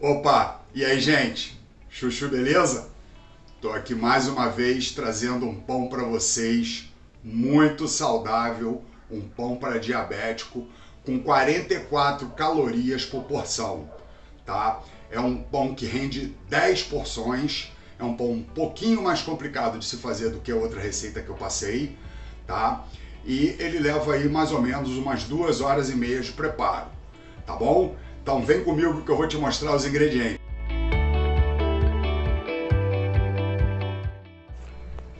Opa, e aí gente? Chuchu, beleza? Tô aqui mais uma vez trazendo um pão para vocês, muito saudável, um pão para diabético, com 44 calorias por porção, tá? É um pão que rende 10 porções, é um pão um pouquinho mais complicado de se fazer do que a outra receita que eu passei, tá? E ele leva aí mais ou menos umas duas horas e meia de preparo, tá bom? Então vem comigo que eu vou te mostrar os ingredientes.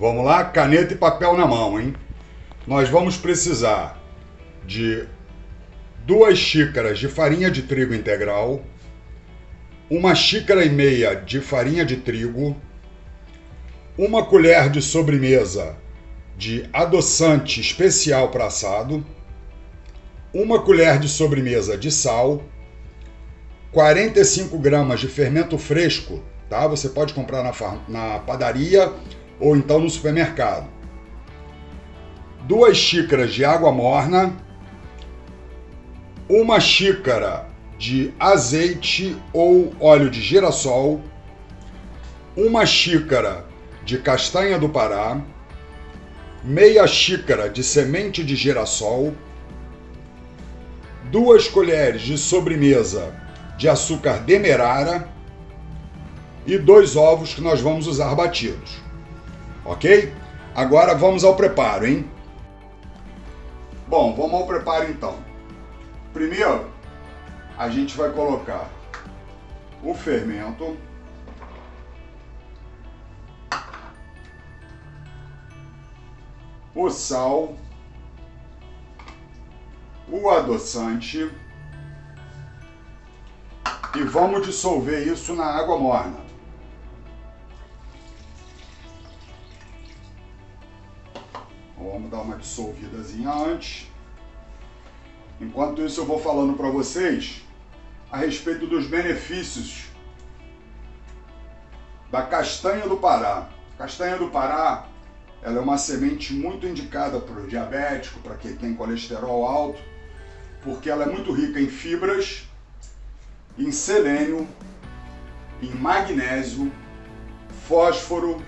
Vamos lá, caneta e papel na mão, hein? Nós vamos precisar de duas xícaras de farinha de trigo integral, uma xícara e meia de farinha de trigo, uma colher de sobremesa de adoçante especial para assado, uma colher de sobremesa de sal, 45 gramas de fermento fresco, tá? Você pode comprar na, na padaria ou então no supermercado. Duas xícaras de água morna, uma xícara de azeite ou óleo de girassol, uma xícara de castanha do Pará, meia xícara de semente de girassol, duas colheres de sobremesa de açúcar demerara e dois ovos que nós vamos usar batidos. Ok? Agora vamos ao preparo, hein? Bom, vamos ao preparo então. Primeiro, a gente vai colocar o fermento. O sal, o adoçante e vamos dissolver isso na água morna. Vamos dar uma dissolvidazinha antes. Enquanto isso eu vou falando para vocês a respeito dos benefícios da castanha do Pará. Castanha do Pará ela é uma semente muito indicada para o diabético, para quem tem colesterol alto, porque ela é muito rica em fibras em selênio, em magnésio, fósforo,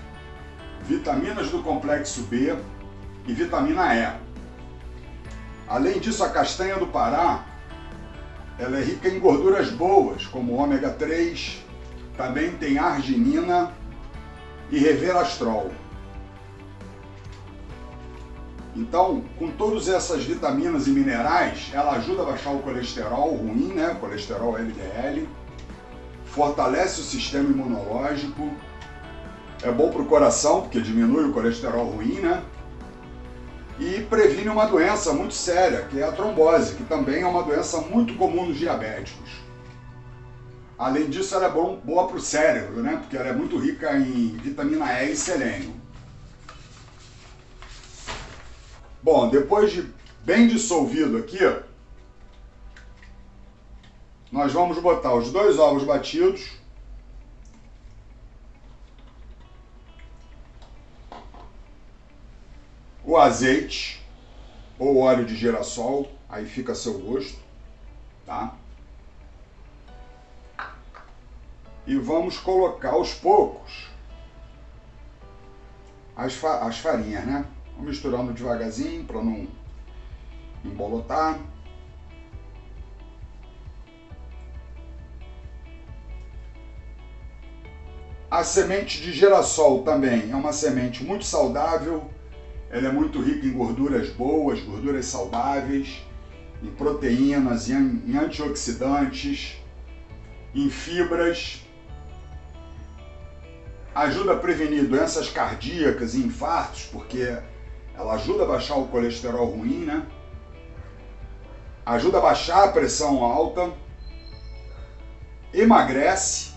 vitaminas do complexo B e vitamina E. Além disso, a castanha do Pará ela é rica em gorduras boas, como ômega 3, também tem arginina e reverastrol. Então, com todas essas vitaminas e minerais, ela ajuda a baixar o colesterol ruim, né? Colesterol LDL, fortalece o sistema imunológico, é bom para o coração, porque diminui o colesterol ruim, né? E previne uma doença muito séria, que é a trombose, que também é uma doença muito comum nos diabéticos. Além disso, ela é bom, boa para o cérebro, né? Porque ela é muito rica em vitamina E e selênio. Bom, depois de bem dissolvido aqui, nós vamos botar os dois ovos batidos. O azeite ou óleo de girassol, aí fica a seu gosto, tá? E vamos colocar aos poucos as, fa as farinhas, né? Misturando devagarzinho para não embolotar. A semente de girassol também é uma semente muito saudável, ela é muito rica em gorduras boas, gorduras saudáveis, em proteínas, em antioxidantes, em fibras, ajuda a prevenir doenças cardíacas e infartos, porque ela ajuda a baixar o colesterol ruim, né? Ajuda a baixar a pressão alta, emagrece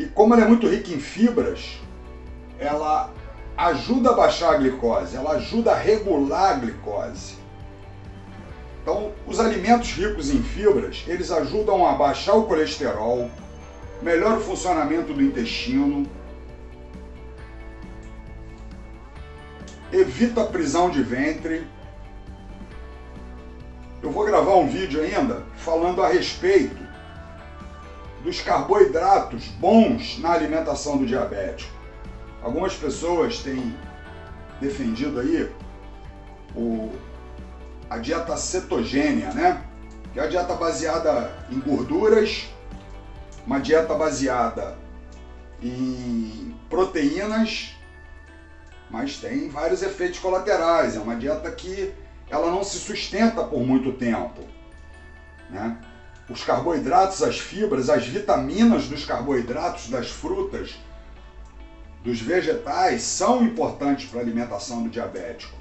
e como ela é muito rica em fibras, ela ajuda a baixar a glicose, ela ajuda a regular a glicose. Então, os alimentos ricos em fibras, eles ajudam a baixar o colesterol, melhora o funcionamento do intestino, evita a prisão de ventre. Eu vou gravar um vídeo ainda falando a respeito dos carboidratos bons na alimentação do diabético. Algumas pessoas têm defendido aí o, a dieta cetogênia, né? Que é a dieta baseada em gorduras, uma dieta baseada em proteínas, mas tem vários efeitos colaterais. É uma dieta que ela não se sustenta por muito tempo. Né? Os carboidratos, as fibras, as vitaminas dos carboidratos, das frutas, dos vegetais são importantes para a alimentação do diabético.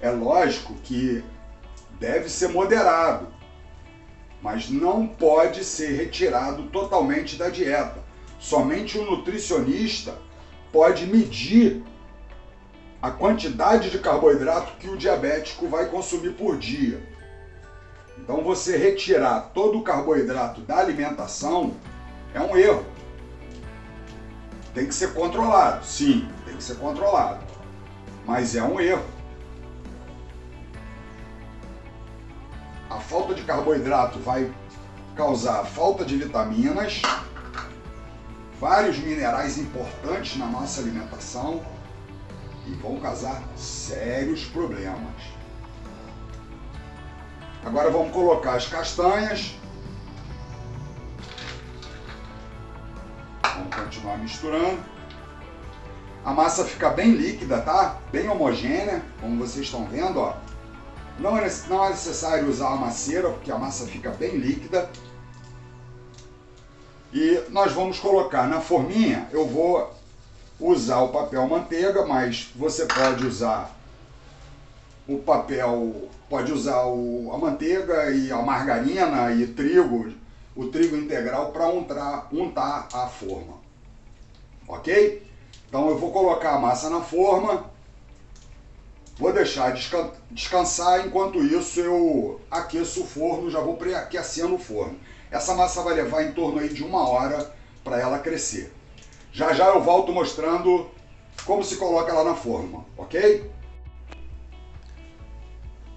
É lógico que deve ser moderado, mas não pode ser retirado totalmente da dieta. Somente o nutricionista pode medir a quantidade de carboidrato que o diabético vai consumir por dia. Então você retirar todo o carboidrato da alimentação é um erro. Tem que ser controlado, sim, tem que ser controlado. Mas é um erro. A falta de carboidrato vai causar falta de vitaminas, vários minerais importantes na nossa alimentação e vão causar sérios problemas. Agora vamos colocar as castanhas. Vamos continuar misturando. A massa fica bem líquida, tá? Bem homogênea, como vocês estão vendo, ó. Não é, é necessário usar a maceira, porque a massa fica bem líquida. E nós vamos colocar na forminha, eu vou usar o papel manteiga, mas você pode usar o papel, pode usar o, a manteiga e a margarina e trigo, o trigo integral para untar, untar a forma. Ok? Então eu vou colocar a massa na forma, vou deixar descansar, enquanto isso eu aqueço o forno, já vou pré-aquecendo o forno. Essa massa vai levar em torno aí de uma hora para ela crescer. Já já eu volto mostrando como se coloca ela na forma, ok?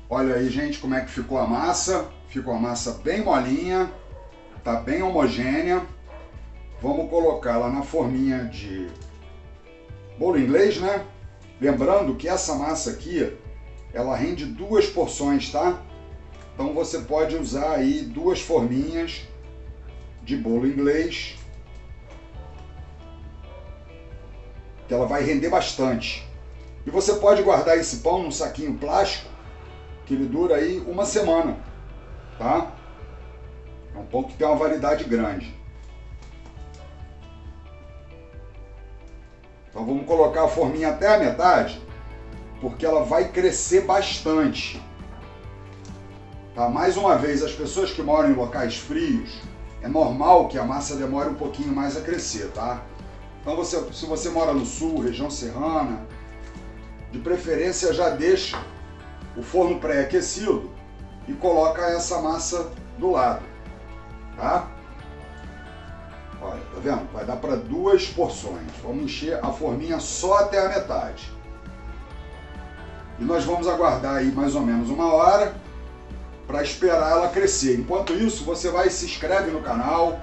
Olha aí, gente, como é que ficou a massa. Ficou a massa bem molinha, tá bem homogênea. Vamos colocar ela na forminha de bolo inglês, né? Lembrando que essa massa aqui, ela rende duas porções, tá? Então você pode usar aí duas forminhas de bolo inglês, que ela vai render bastante. E você pode guardar esse pão num saquinho plástico, que ele dura aí uma semana, tá? É um pão que tem uma validade grande. Então vamos colocar a forminha até a metade, porque ela vai crescer bastante. Tá? Mais uma vez, as pessoas que moram em locais frios, é normal que a massa demore um pouquinho mais a crescer, tá? Então você, se você mora no sul, região serrana, de preferência já deixa o forno pré-aquecido e coloca essa massa do lado, tá? Olha, tá vendo? Vai dar para duas porções. Vamos encher a forminha só até a metade. E nós vamos aguardar aí mais ou menos uma hora para esperar ela crescer. Enquanto isso, você vai se inscreve no canal,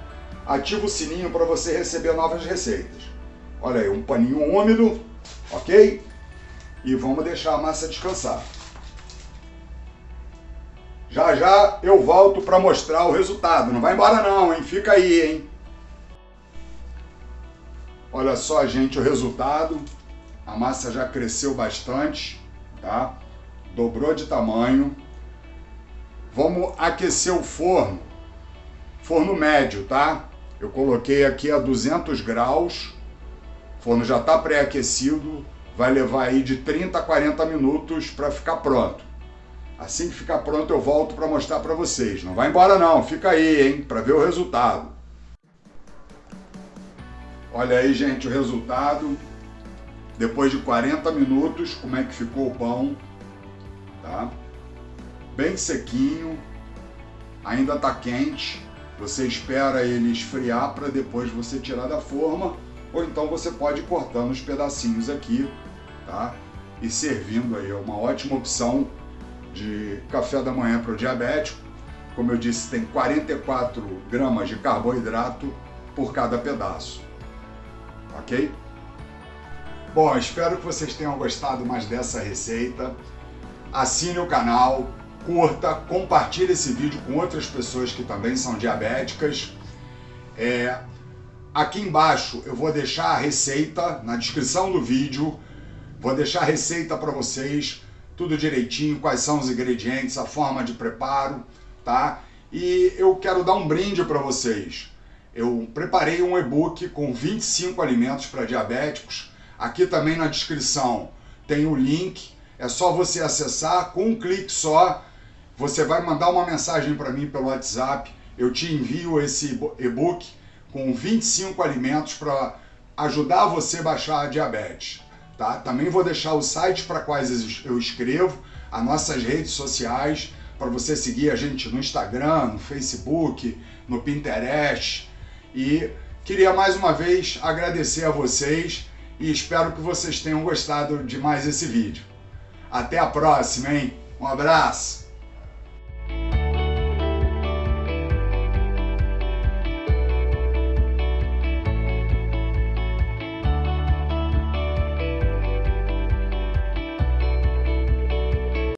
ativa o sininho para você receber novas receitas. Olha aí, um paninho úmido, ok? E vamos deixar a massa descansar. Já já eu volto para mostrar o resultado. Não vai embora não, hein? Fica aí, hein? Olha só, gente, o resultado. A massa já cresceu bastante, tá? Dobrou de tamanho. Vamos aquecer o forno, forno médio, tá? Eu coloquei aqui a 200 graus, o forno já está pré-aquecido, vai levar aí de 30 a 40 minutos para ficar pronto. Assim que ficar pronto eu volto para mostrar para vocês. Não vai embora não, fica aí, hein, para ver o resultado. Olha aí, gente, o resultado. Depois de 40 minutos, como é que ficou o pão, tá? bem sequinho, ainda está quente. Você espera ele esfriar para depois você tirar da forma, ou então você pode ir cortando os pedacinhos aqui, tá? E servindo aí, é uma ótima opção de café da manhã para o diabético. como eu disse, tem 44 gramas de carboidrato por cada pedaço. Ok? Bom, espero que vocês tenham gostado mais dessa receita. Assine o canal, curta, compartilhe esse vídeo com outras pessoas que também são diabéticas. É, aqui embaixo eu vou deixar a receita na descrição do vídeo, vou deixar a receita para vocês, tudo direitinho, quais são os ingredientes, a forma de preparo, tá? E eu quero dar um brinde para vocês. Eu preparei um e-book com 25 alimentos para diabéticos. Aqui também na descrição tem o link, é só você acessar com um clique só você vai mandar uma mensagem para mim pelo WhatsApp, eu te envio esse e-book com 25 alimentos para ajudar você a baixar a diabetes. Tá? Também vou deixar o site para quais eu escrevo, as nossas redes sociais, para você seguir a gente no Instagram, no Facebook, no Pinterest. E queria mais uma vez agradecer a vocês e espero que vocês tenham gostado de mais esse vídeo. Até a próxima, hein? Um abraço!